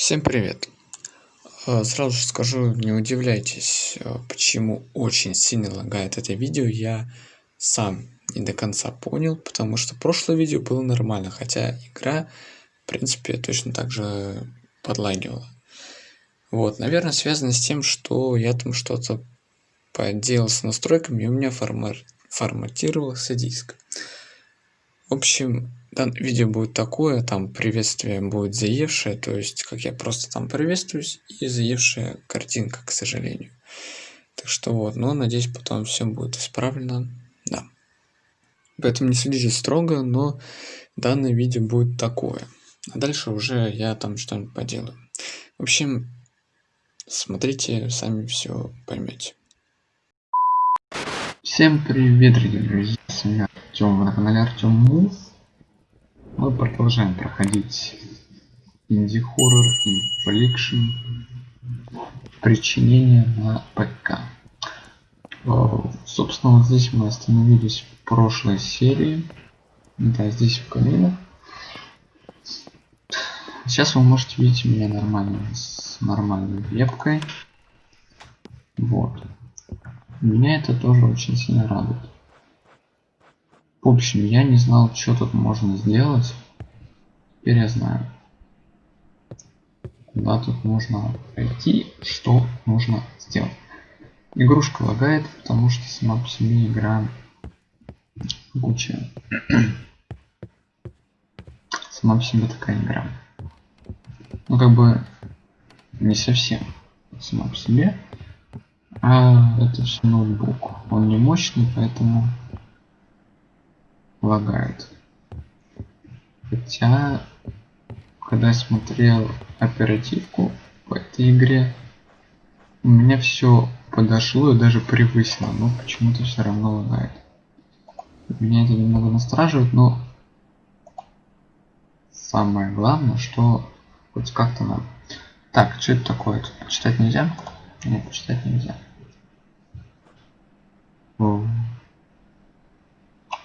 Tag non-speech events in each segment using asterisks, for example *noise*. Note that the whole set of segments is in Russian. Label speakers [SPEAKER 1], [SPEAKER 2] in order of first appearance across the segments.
[SPEAKER 1] Всем привет! Э, сразу же скажу, не удивляйтесь, э, почему очень сильно лагает это видео, я сам не до конца понял, потому что прошлое видео было нормально, хотя игра, в принципе, точно так же подлагивала. Вот, наверное, связано с тем, что я там что-то поделал с настройками, и у меня формат, форматировался диск. В общем, данное видео будет такое, там приветствие будет заевшее, то есть как я просто там приветствуюсь и заевшая картинка, к сожалению. Так что вот, но надеюсь потом все будет исправлено, да. Поэтому не судите строго, но данное видео будет такое. А дальше уже я там что-нибудь поделаю. В общем, смотрите, сами все поймете. Всем привет, дорогие друзья, с вами Артем, на канале Артем Мув. Мы продолжаем проходить инди-хоррор и фликшн причинение на ПК. Э, собственно, вот здесь мы остановились в прошлой серии. Да, здесь в каминах. Сейчас вы можете видеть меня нормально, с нормальной вебкой. Вот. Меня это тоже очень сильно радует. В общем, я не знал, что тут можно сделать. Теперь я знаю. Куда тут нужно пойти, что нужно сделать. Игрушка лагает, потому что сама по себе игра куча. *clears throat* сама по себе такая игра. Ну как бы не совсем сама по себе. А это все ноутбук. Он не мощный, поэтому лагает. Хотя, когда я смотрел оперативку в этой игре, у меня все подошло и даже превысило, но почему-то все равно лагает. Меня это немного настораживает, но самое главное, что хоть как-то нам. Так, что это такое? Тут почитать нельзя? Нет, почитать нельзя. О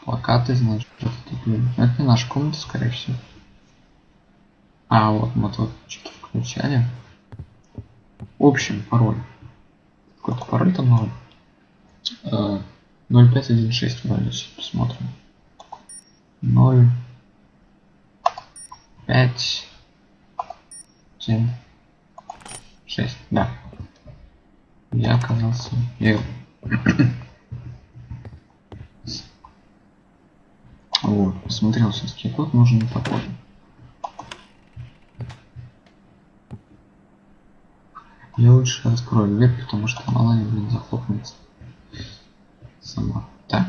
[SPEAKER 1] плакаты, значит, что-то такое. Это не наша комната, скорее всего. А, вот мы тут что-то включали. В общем, пароль. Какой-то пароль там новый. 0516 вроде, сейчас посмотрим. 0 5 7 6 да я оказался я код, нужен не такой. Я лучше открою дверь, потому что мало ли, блин, захлопнется. Сама. Так.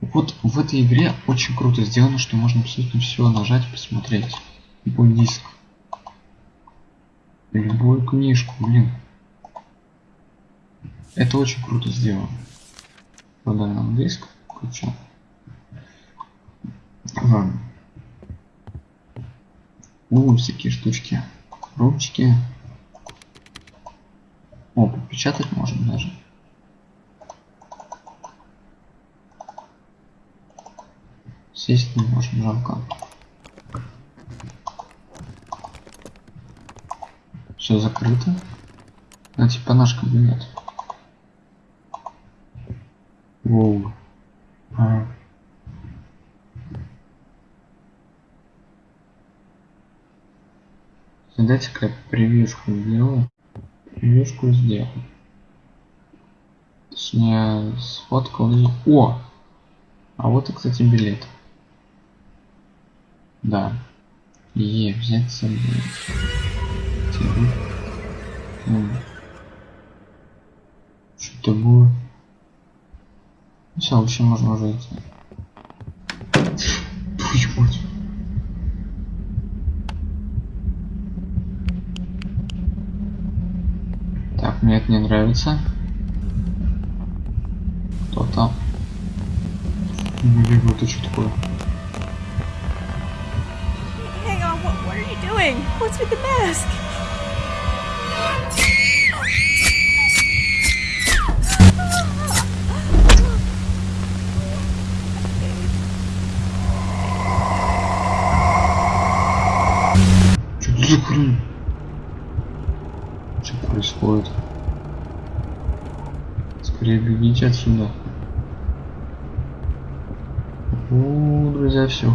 [SPEAKER 1] Вот в этой игре очень круто сделано, что можно абсолютно все нажать и посмотреть. Любой диск. Любую книжку, блин. Это очень круто сделано. Продай нам диск включу. Ну, всякие штучки. Ручки. О, подпечатать можно даже. Сесть не можем, жалко. Все закрыто. Ну, типа наш кабинет. Воу. А. Дайте-ка превьюшку сделаю. Превьюшку сделал. Точнее, сфоткал. О! А вот и, кстати, билет. Да. Е, взять с собой. Что-то будет. Все, в общем, можно уже идти. Твою мать. Так, мне это не нравится. Кто там? Блин, это что такое?
[SPEAKER 2] Hang on, what, what are you doing? What's with the mask?
[SPEAKER 1] Что это за хрень? Что происходит? Бегите отсюда. О, друзья, все. *laughs*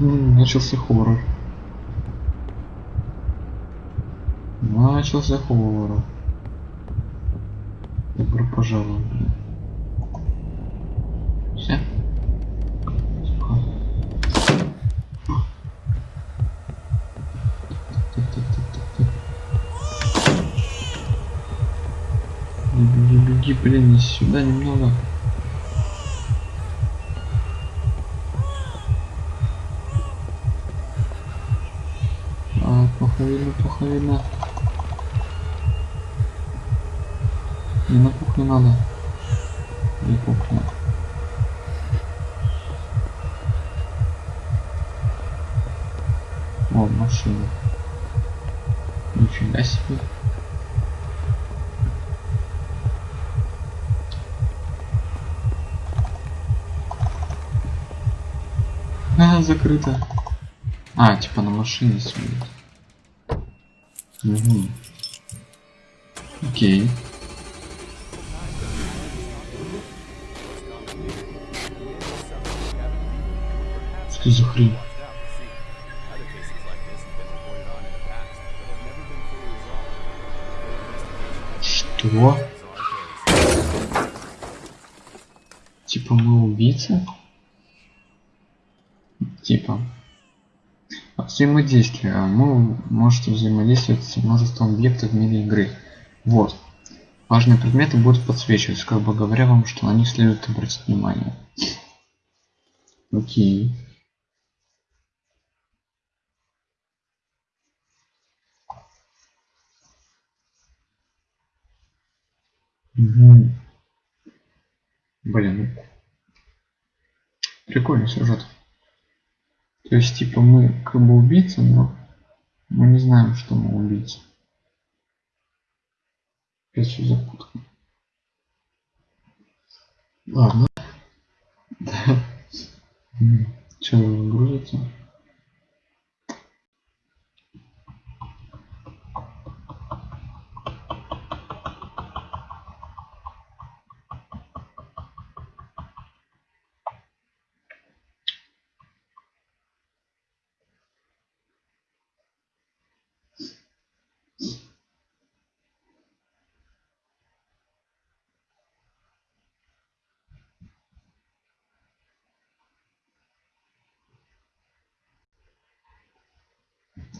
[SPEAKER 1] Начался хоррор. Начался хоррор. Добро пожаловать. Все? Тихо. Блин, сюда немного. А, плохо видно, плохо видно. Не на кухню надо. Не кухня. О, машина. Нифига себе. А, закрыто. А, типа на машине сидит. Угу. Окей. Что за хрень? Что? Типа мы убийцы? Типа. Взаимодействие. Мы можете взаимодействовать с множеством объектов в мире игры. Вот. Важные предметы будут подсвечиваться, как бы говоря вам, что на них следует обратить внимание. Окей. Угу. Блин. ну, Прикольный сюжет. То есть, типа, мы как бы убийцы, но мы не знаем, что мы убийцы. Опять все запутано. Ладно. *laughs* Че, грузится?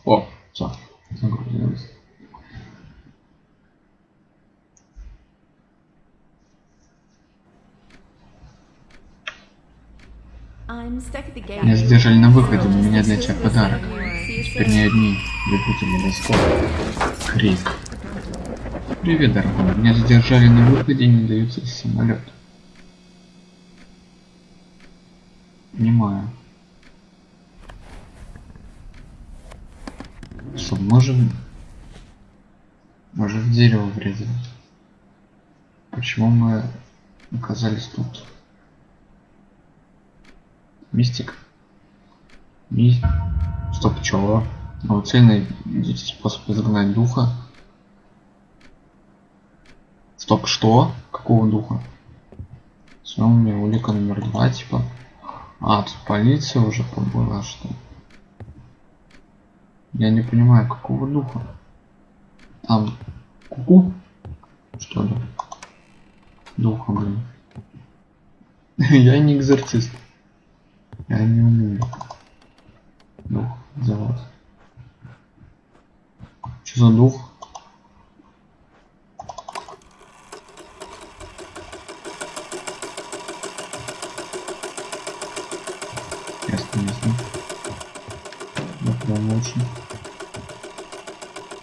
[SPEAKER 1] О, все, загрузилось. Меня задержали на выходе, у меня для тебя подарок. Теперь не одни любители досков. Крик. Привет, дорогой. Меня задержали на выходе и не дают сесть в самолет. Понимаю. Что, можем... Мы же в дерево врезались. Почему мы оказались тут? Мистик. Ми... Стоп, чего? Найдите способ изгнать духа. Стоп, что? Какого духа? У меня улика номер два, типа. А, тут полиция уже побыла, что? Я не понимаю, какого духа. Там куку? Что ли? Духа, блин. *laughs* Я не экзорцист. Я не умею. Дух называть. Что за дух? Ясно, ясно. Да прям очень.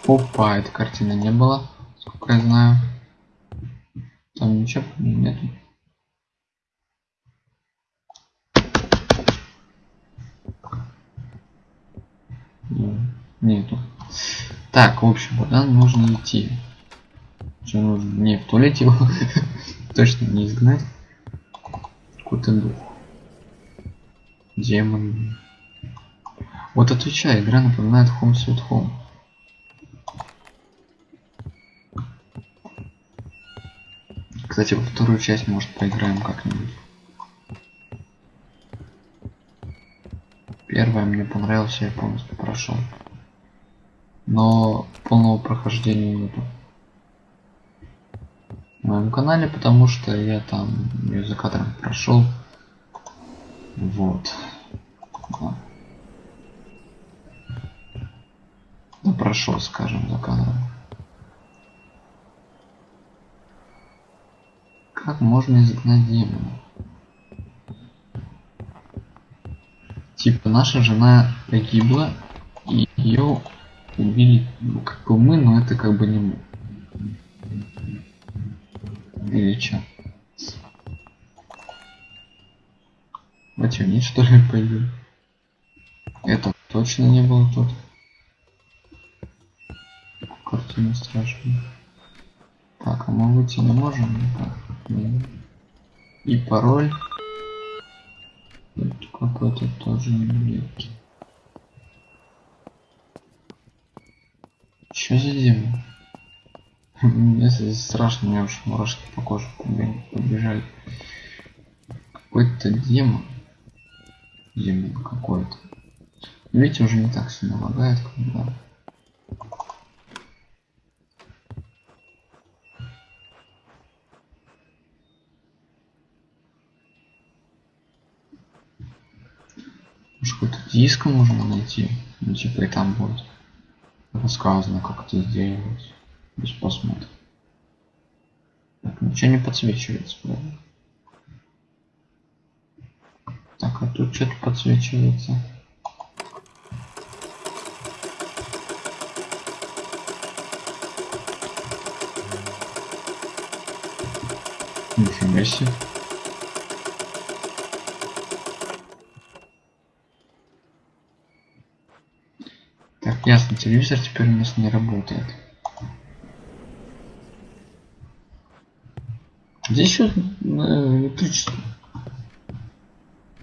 [SPEAKER 1] Опа, этой картины не было, сколько я знаю. Там ничего нету. Нету. Так, в общем, куда нужно идти? Что нужно? Не, в туалете его *laughs* точно не изгнать. Какой-то дух. Демон. Вот отвечай, игра напоминает Home Sweet Home. Кстати, во вторую часть, может, поиграем как-нибудь. Первая мне понравилась, я полностью прошел. Но полного прохождения нету. В моем канале, потому что я там ее за кадром прошел. Вот. Да. Прошел, скажем, за кадром. Как можно изгнать демона? Типа наша жена погибла, и ее убили ну, как бы мы, но это как бы не мы. Или что? Матюнит что ли пойдет? Это точно не было тут. Картина страшная. Так, а мы выйти не можем никак. И пароль. Какой-то тоже не Что за демон? Мне здесь страшно, мне уж мурашки по коже побежали. Какой-то демон. Демон какой-то. Видите, уже не так сильно лагает, когда Какой-то диск можно найти? Ну типа и там будет рассказано как это сделать. Без посмотра. Так, ничего не подсвечивается, правда? Так, а тут что-то подсвечивается. Нифига себе. Так, ясно, телевизор теперь у нас не работает. Здесь еще э, электричество.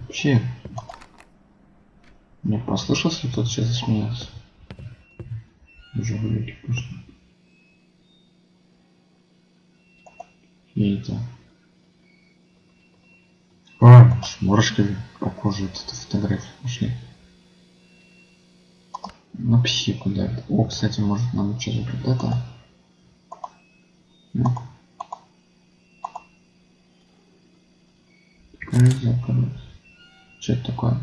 [SPEAKER 1] Вообще. Мне послышался, тот сейчас засмеялся. Уже вылетел просто. И это. А, с мурашками по коже вот эта фотография пошли. На психику давит. О, кстати, может нам что-то вот это. Ну. Что это такое?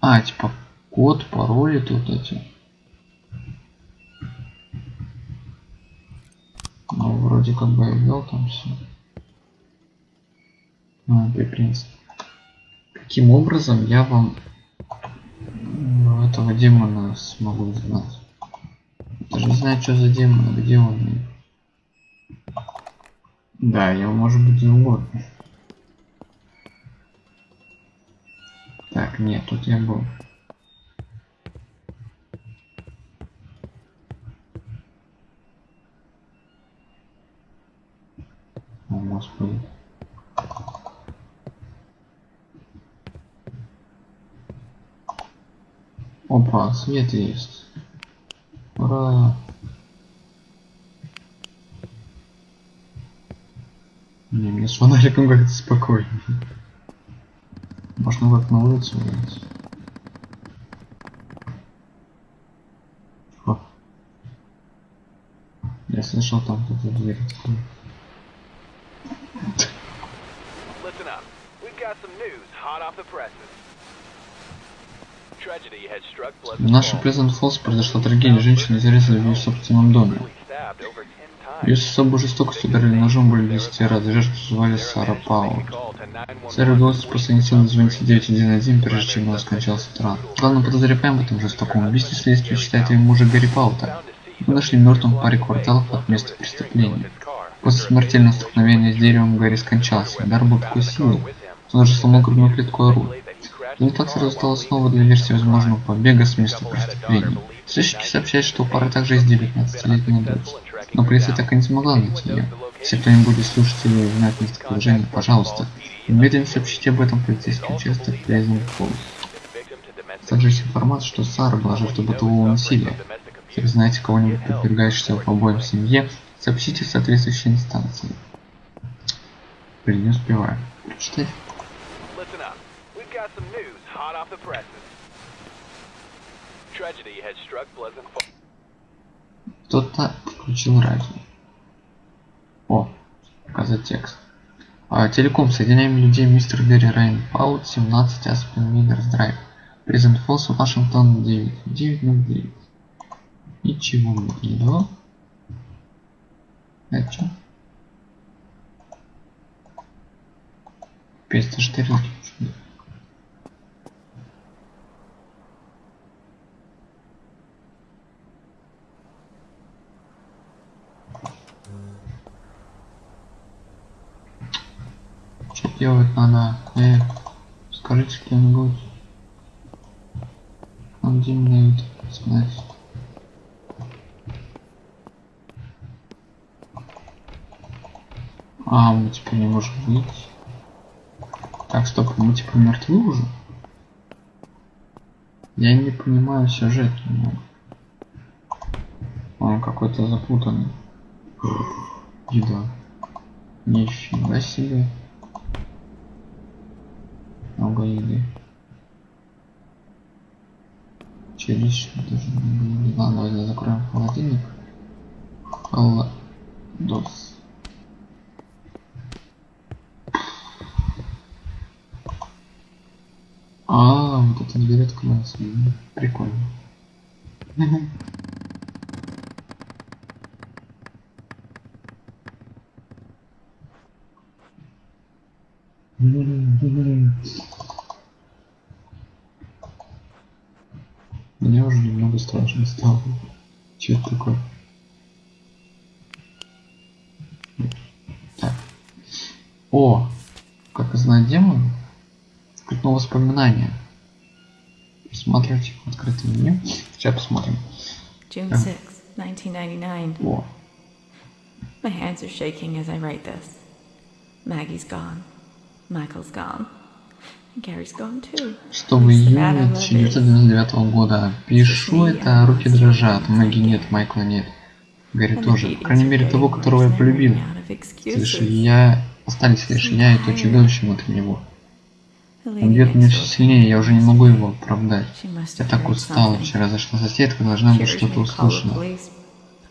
[SPEAKER 1] А, типа код, пароли тут эти. Ну, вроде как бы я ввел там все. А, принцип. Каким образом я вам ну, этого демона смогу узнать? Даже не знаю, что за демон, где он. Да, его может быть и угодно. Так, нет, тут я был. Свет есть. Ура! Не, мне с фонариком как-то спокойнее. Можно как на улицу выйти. Я слышал там кто-то дверь открыл.
[SPEAKER 3] Listen up. We've got some news hot off the presses.
[SPEAKER 1] В
[SPEAKER 3] Falls.
[SPEAKER 1] Плезант Фоллс произошла трагедия. Женщина зарезали в ее собственном доме.
[SPEAKER 3] Brutally stabbed over 10 times.
[SPEAKER 1] Ее с особой жестокостью ударили ножом более 10 раз. Жертву звали Сара Паут. Сэре удалось после инициативы дозвониться 911, прежде чем он скончался от ран. Главным подозреваемым в этом жестоком убийстве следствие считает ее мужа Гарри Паута. Его нашли мертвым в паре кварталов от места преступления. После смертельного столкновения с деревом Гарри скончался. Удар был такой силы, что он даже сломал грудную клетку ору. Результат сразу стал основой для версии возможного побега с места преступления. Сыщики сообщают, что у пары также есть 19-летняя дочь. Но полиция так и не смогла найти ее. Если кто-нибудь из слушателей знает местоположение, пожалуйста, немедленно сообщите об этом полицейский участок Фоллс.
[SPEAKER 3] domestic
[SPEAKER 1] Также есть информация, что Сара была жертвой бытового насилия. Если вы знаете кого-нибудь, подвергающегося побоям в семье, сообщите в соответствующей инстанции. Блин, не успеваю. Прочитать?
[SPEAKER 3] Listen up. We've got some news hot off the presses. Tragedy has struck Pleasant Falls.
[SPEAKER 1] Кто-то включил радио. О, показать текст. А, телеком, соединяем людей, мистер Гэри Рейн, Паут, 17, Аспен Минерс Драйв. Презент Фолс, Вашингтон, 9, 909. Ничего не дало. Это что? 514. Делать надо? Э, скажите. Там где мне это знать? А, мы типа не можем выйти. Так, стоп, мы типа мертвы уже? Я не понимаю сюжет немного. Он какой-то запутанный. Еда. Нифига себе. Через что даже еды. Ладно, давай закроем холодильник. Холодос. А, вот эта дверь открылась. М, Прикольно. Мне уже немного страшно стало. Че это такое? Так. О, как узнать демон? Открытное воспоминание. Посмотрите открытое меню. Сейчас посмотрим.
[SPEAKER 4] June
[SPEAKER 1] Yeah.
[SPEAKER 4] 6th, 1999.
[SPEAKER 1] О,
[SPEAKER 4] My hands are shaking as I write this. Maggie's gone. Michael's gone. Too.
[SPEAKER 1] 6 июня 1999 года. Пишу это, руки дрожат. Маги нет, Майкла нет. Гарри тоже. По крайней мере, того, которого я полюбил. Лишь я... Остались лишь я и то чудовище внутри него. Он бьет меня все сильнее, я уже не могу его оправдать. Я так устала.
[SPEAKER 4] something.
[SPEAKER 1] Вчера зашла соседка, должна быть что-то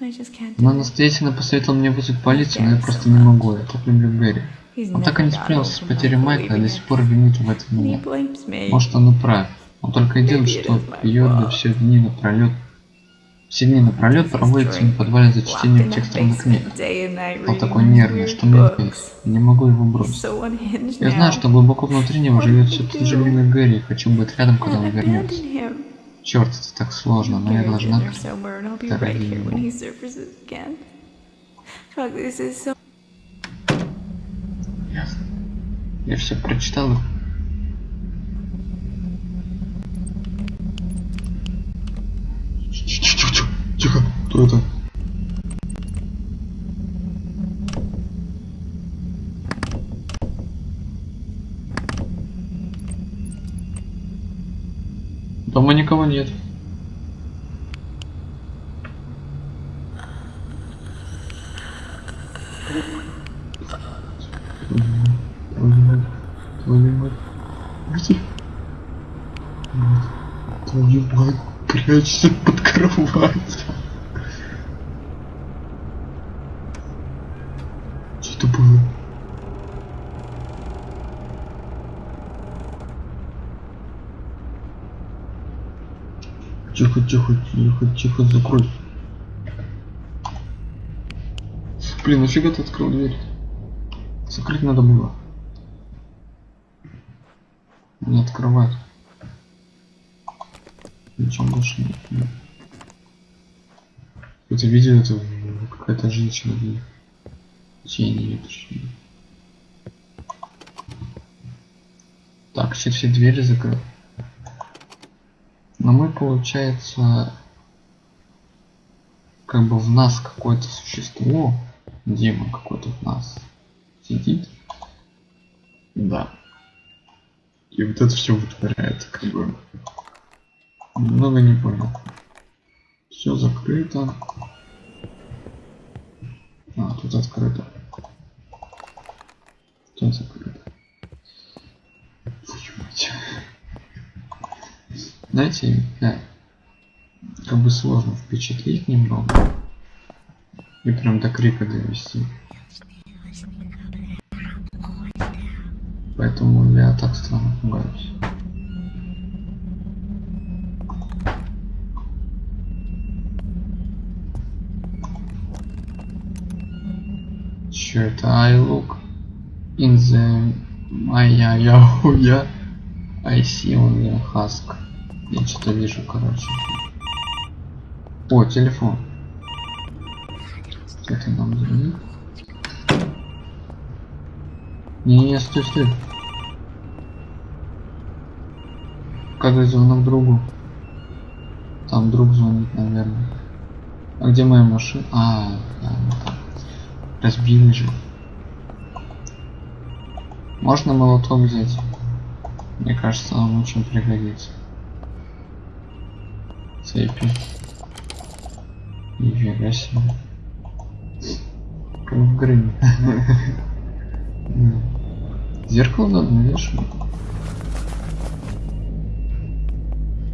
[SPEAKER 4] can't
[SPEAKER 1] Она настоятельно посоветовала мне вызвать полицию, но я просто не могу. Я так люблю Гэри. Он так и не справился с потерей Майкла и до сих пор винит в этом меня. Может он и прав. Он только и делает, что пьет да все дни напролет. Все дни напролет проводит в подвале за чтением текстовых книг. Он такой нервный, что мне? Не могу его бросить. Я знаю, что глубоко внутри него живет все тот же Лина Гэри, и хочу быть рядом, когда он вернется. Черт, это так сложно, но я должна...
[SPEAKER 4] Так,
[SPEAKER 1] Ясно. Я все прочитал. Тихо, кто это? Дома никого нет. Твою мать, твою мать. Где? Твою прячься под кровать. Что это было? Тихо, тихо, тихо, тихо, закрой. Блин, нафига ты открыл дверь? Закрыть надо было. Не открывать. Ничего больше нет. нет. Это видео, это какая-то женщина тень или точнее. Так, все, все двери закрыты. Но мы, получается, как бы в нас какое-то существо, демон какой-то в нас сидит. Да. И вот это все вытворяет, как бы. Много не понял. Все закрыто. А, тут открыто. Тут закрыто. Знаете, да, как бы сложно впечатлить немного. И прям до крика довести. Поэтому я так странно пугаюсь. Это? I look in the Yahuya. I see on the husk. Я что-то вижу, короче. О, телефон. Кто-то нам звонит. Не-не-не, стой, стой. Как звонок другу? Там друг звонит, наверное. А где моя машина? А, да, вот так. Разбили же. Можно молоток взять? Мне кажется, он очень пригодится. Цепи. Нифига себе. Как в грыне. *laughs* Зеркало надо навешивать.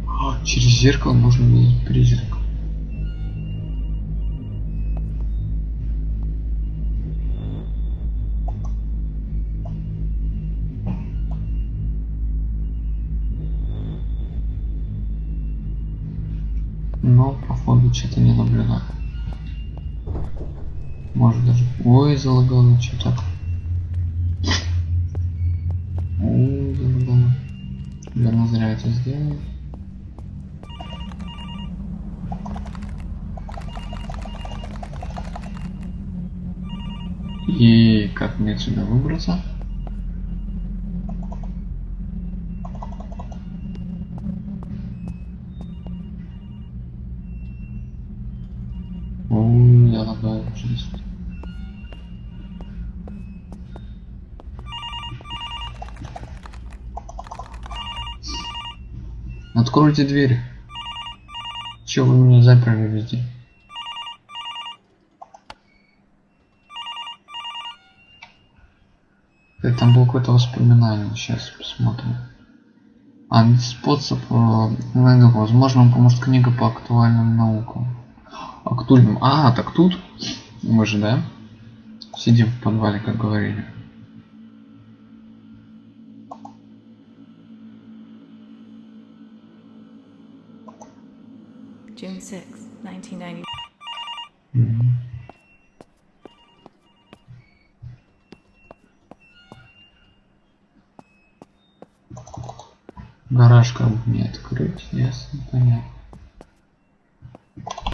[SPEAKER 1] А, Через зеркало можно видеть призрак. Ой, залагало что так. Ой, залагало. Верно зря это сделал. И как мне отсюда выбраться? Ой, я лагаю жесть. Откройте дверь. Чего вы меня заперли везде? Это там было какое-то воспоминание. Сейчас посмотрим. А, способ, э, ну, возможно, вам поможет книга по актуальным наукам. Актуальным. А, так тут мы же, да? Сидим в подвале, как говорили.
[SPEAKER 4] June 6, 1990.
[SPEAKER 1] Мгм. Гараж как бы не открыть, ясно, понятно.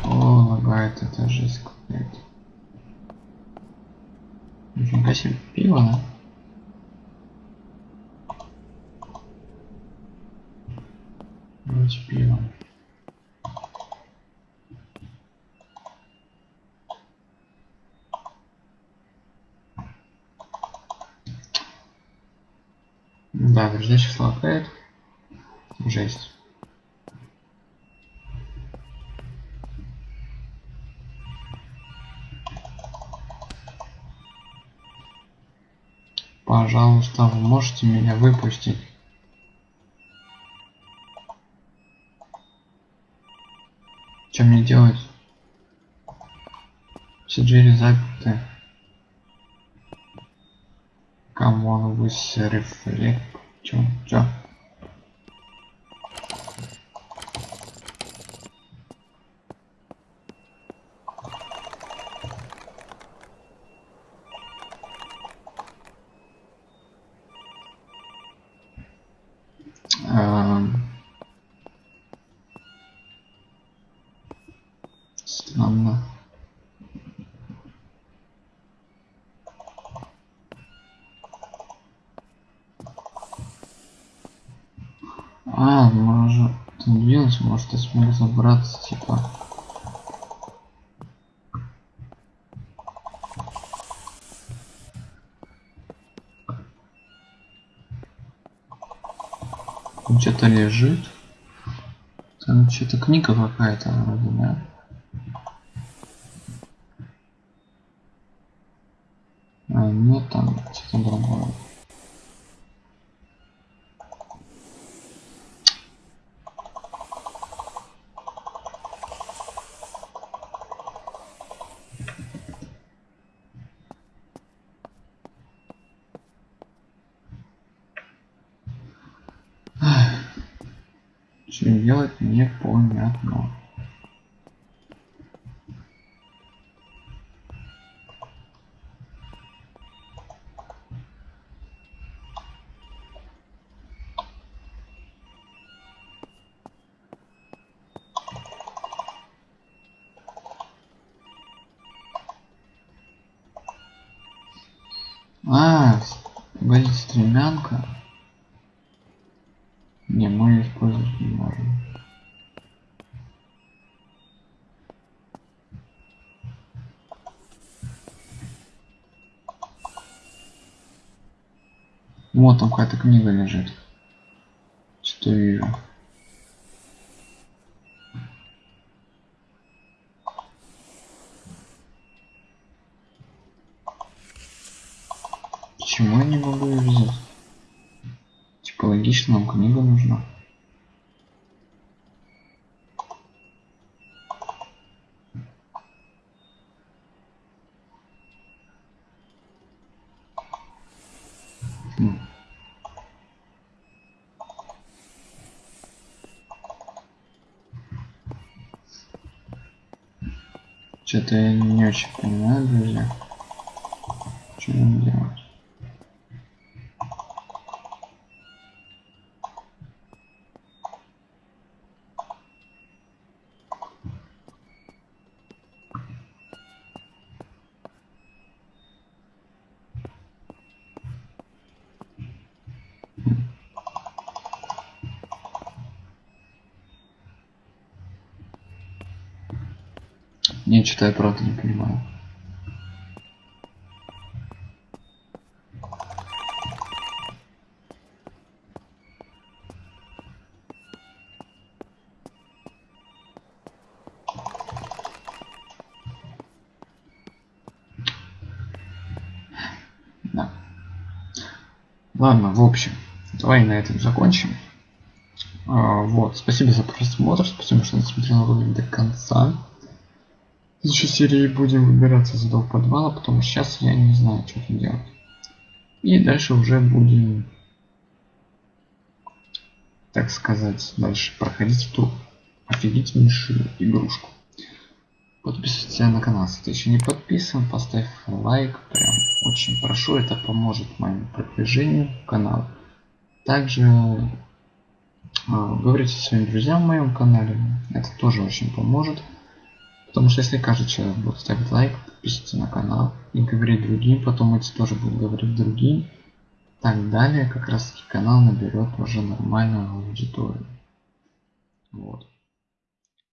[SPEAKER 1] О, лагает это жесть какая-то. Нифига себе, пиво, да? Вроде пиво. Да, друзья, сейчас лагает. Жесть. Пожалуйста, вы можете меня выпустить? Что мне делать? Все двери заперты. Камон, вы рефлект. Чё? Чё? Эм. Странно. А, может, там двинулся, может, я смог забраться, типа. Там что-то лежит. Там что-то книга какая-то вроде, да? А, нет, там что-то другое. Что делать непонятно. А, говорит стремянка. Не, мы её использовать не можем. Вот там какая-то книга лежит. Что вижу. Что-то я не очень понимаю, друзья. Что-то я правда не понимаю. Да. Ладно, в общем, давай на этом закончим. А, вот, спасибо за просмотр, спасибо, что досмотрел ролик до конца. Следующей серии будем выбираться из этого подвала, потому что сейчас я не знаю, что тут делать. И дальше уже будем, так сказать, дальше проходить эту офигительнейшую игрушку. Подписывайся на канал, если ты еще не подписан, поставь лайк, прям очень прошу, это поможет моему продвижению канала. Также э, говорите своим друзьям в моем канале, это тоже очень поможет. Потому что если каждый человек будет ставить лайк, подписываться на канал и говорить другим, потом эти тоже будут говорить другим, так далее, как раз таки канал наберет уже нормальную аудиторию. Вот.